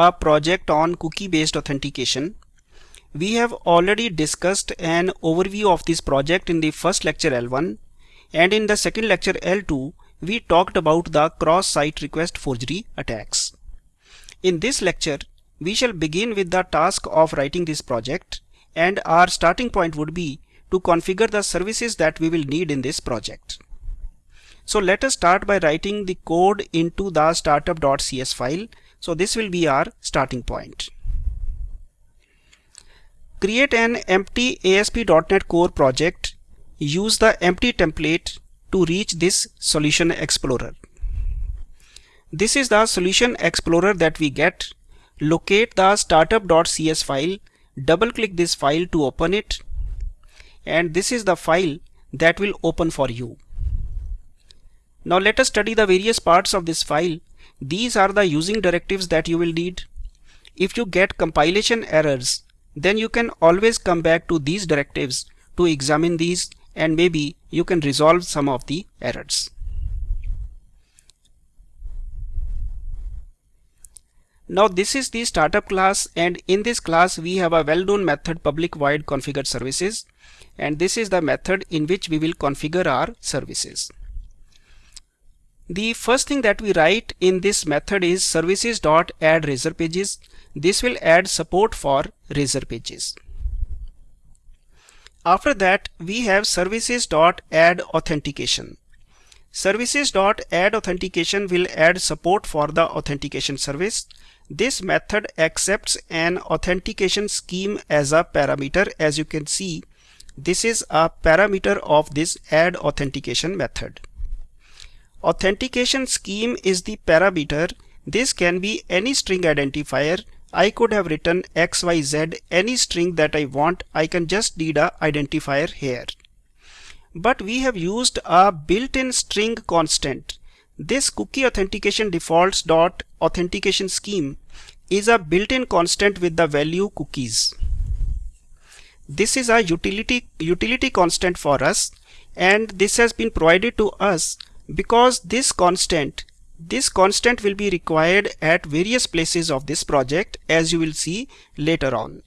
a project on cookie based authentication. We have already discussed an overview of this project in the first lecture L1 and in the second lecture L2 we talked about the cross-site request forgery attacks. In this lecture we shall begin with the task of writing this project and our starting point would be to configure the services that we will need in this project. So let us start by writing the code into the startup.cs file. So this will be our starting point. Create an empty ASP.NET Core project. Use the empty template to reach this Solution Explorer. This is the Solution Explorer that we get. Locate the startup.cs file, double click this file to open it and this is the file that will open for you. Now let us study the various parts of this file. These are the using directives that you will need. If you get compilation errors, then you can always come back to these directives to examine these and maybe you can resolve some of the errors. Now this is the startup class and in this class we have a well-known method public void configure services and this is the method in which we will configure our services. The first thing that we write in this method is services.add. This will add support for razor pages. After that we have services.add authentication. Services.add authentication will add support for the authentication service. This method accepts an authentication scheme as a parameter as you can see this is a parameter of this add authentication method. Authentication scheme is the parameter. This can be any string identifier. I could have written XYZ, any string that I want. I can just need a identifier here. But we have used a built-in string constant. This cookie authentication defaults dot authentication scheme is a built-in constant with the value cookies. This is a utility utility constant for us and this has been provided to us because this constant this constant will be required at various places of this project as you will see later on.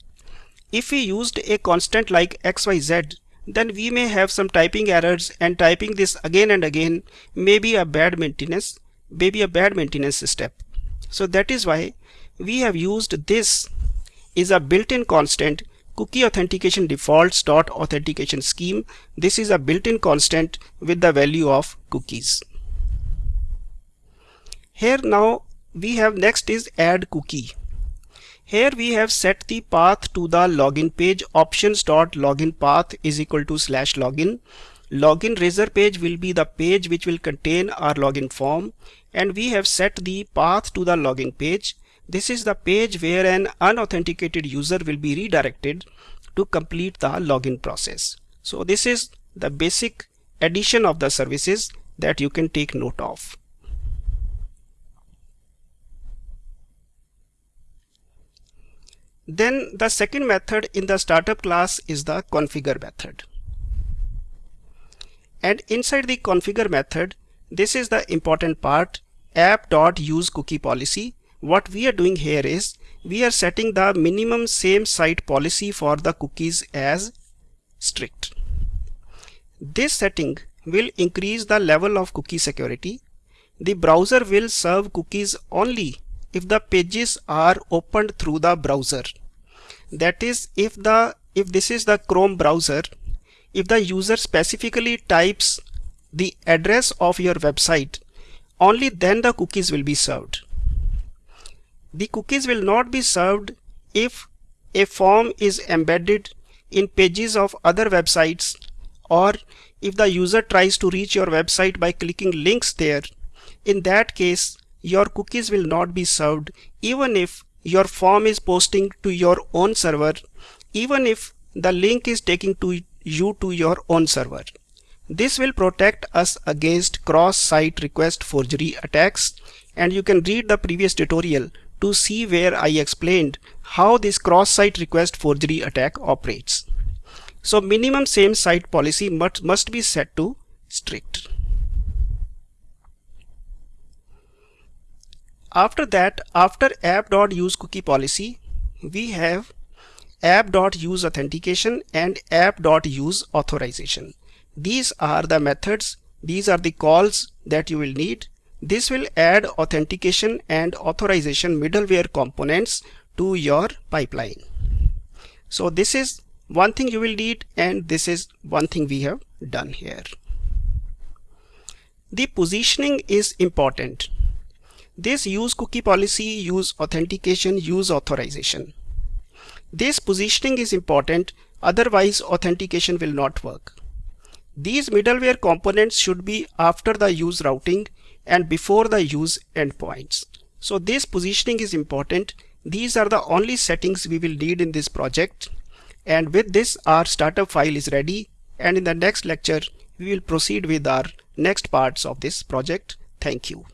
If we used a constant like xyz then we may have some typing errors and typing this again and again may be a bad maintenance maybe a bad maintenance step. So that is why we have used this is a built-in constant cookie authentication defaults dot authentication scheme. This is a built-in constant with the value of cookies. Here now we have next is add cookie. Here we have set the path to the login page. Options dot login path is equal to slash login. Login razor page will be the page which will contain our login form. And we have set the path to the login page this is the page where an unauthenticated user will be redirected to complete the login process. So this is the basic addition of the services that you can take note of. Then the second method in the startup class is the configure method. And inside the configure method, this is the important part app.use cookie policy what we are doing here is we are setting the minimum same site policy for the cookies as strict. This setting will increase the level of cookie security. The browser will serve cookies only if the pages are opened through the browser. That is if the if this is the Chrome browser, if the user specifically types the address of your website, only then the cookies will be served. The cookies will not be served if a form is embedded in pages of other websites or if the user tries to reach your website by clicking links there. In that case, your cookies will not be served even if your form is posting to your own server, even if the link is taking to you to your own server. This will protect us against cross-site request forgery attacks and you can read the previous tutorial to see where I explained how this cross-site request forgery attack operates. So minimum same site policy must, must be set to strict. after that after app.use cookie policy we have app.use authentication and app.use authorization these are the methods these are the calls that you will need this will add authentication and authorization middleware components to your pipeline. So this is one thing you will need and this is one thing we have done here. The positioning is important. This use cookie policy use authentication use authorization. This positioning is important otherwise authentication will not work. These middleware components should be after the use routing and before the use endpoints so this positioning is important these are the only settings we will need in this project and with this our startup file is ready and in the next lecture we will proceed with our next parts of this project. Thank you.